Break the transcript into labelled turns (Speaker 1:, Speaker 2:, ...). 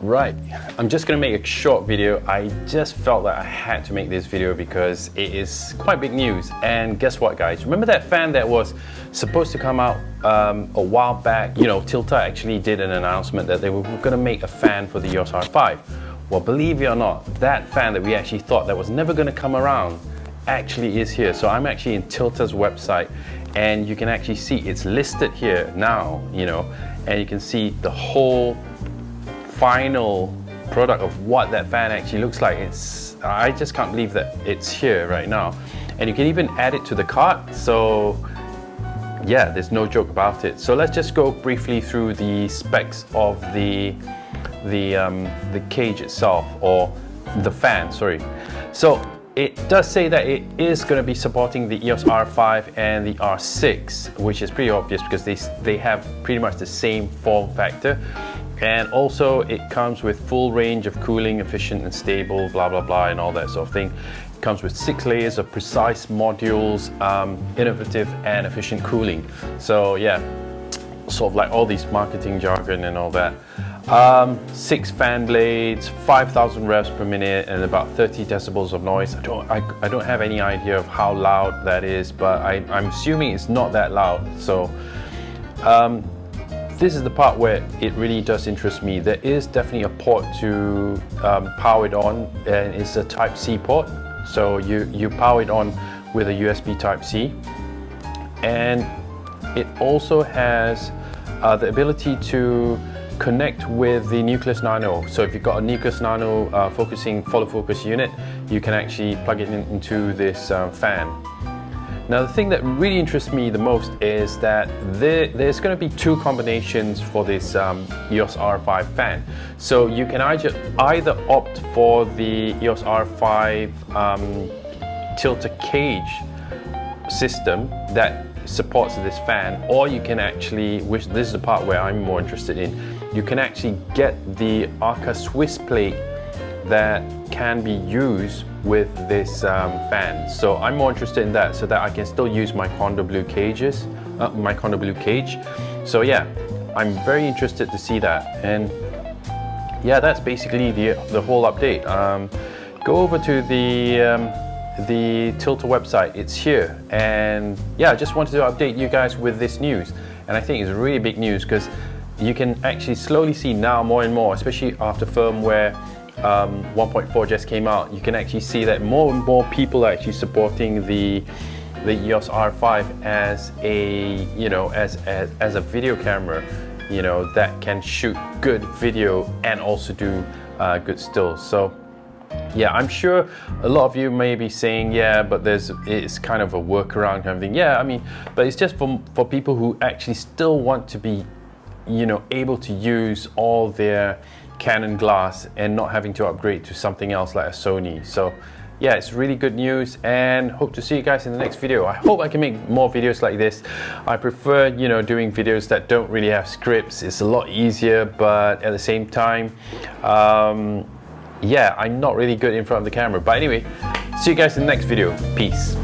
Speaker 1: Right, I'm just gonna make a short video. I just felt that I had to make this video because it is quite big news. And guess what guys, remember that fan that was supposed to come out um, a while back? You know, Tilta actually did an announcement that they were gonna make a fan for the EOS R5. Well, believe it or not, that fan that we actually thought that was never gonna come around actually is here. So I'm actually in Tilta's website and you can actually see it's listed here now, you know, and you can see the whole final product of what that fan actually looks like. It's I just can't believe that it's here right now. And you can even add it to the cart. So yeah, there's no joke about it. So let's just go briefly through the specs of the the um, the cage itself or the fan, sorry. So it does say that it is going to be supporting the EOS R5 and the R6, which is pretty obvious because they, they have pretty much the same form factor and also it comes with full range of cooling, efficient and stable, blah, blah, blah, and all that sort of thing. It comes with six layers of precise modules, um, innovative and efficient cooling. So yeah, sort of like all these marketing jargon and all that. Um, six fan blades, 5,000 revs per minute, and about 30 decibels of noise. I don't, I, I don't have any idea of how loud that is, but I, am assuming it's not that loud. So um, this is the part where it really does interest me. There is definitely a port to um, power it on and it's a type C port. So you, you power it on with a USB type C. And it also has uh, the ability to connect with the Nucleus Nano. So if you've got a Nucleus Nano uh, focusing follow focus unit, you can actually plug it in, into this uh, fan. Now the thing that really interests me the most is that there, there's going to be two combinations for this um, EOS R5 fan. So you can either, either opt for the EOS R5 um, Tilta cage system that supports this fan or you can actually, which this is the part where I'm more interested in, you can actually get the Arca Swiss plate that can be used with this um, fan. So I'm more interested in that so that I can still use my Kondor Blue cages, uh, my Kondor Blue cage. So yeah, I'm very interested to see that. And yeah, that's basically the, the whole update. Um, go over to the, um, the Tilta website, it's here. And yeah, I just wanted to update you guys with this news. And I think it's really big news because you can actually slowly see now more and more, especially after firmware um, 1.4 just came out, you can actually see that more and more people are actually supporting the the EOS R5 as a you know as as, as a video camera, you know that can shoot good video and also do uh, good stills. So yeah, I'm sure a lot of you may be saying, yeah, but there's it's kind of a workaround kind of thing. Yeah, I mean, but it's just for for people who actually still want to be, you know, able to use all their Canon glass and not having to upgrade to something else like a Sony. So yeah, it's really good news and hope to see you guys in the next video. I hope I can make more videos like this. I prefer, you know, doing videos that don't really have scripts. It's a lot easier, but at the same time, um, yeah, I'm not really good in front of the camera. But anyway, see you guys in the next video. Peace.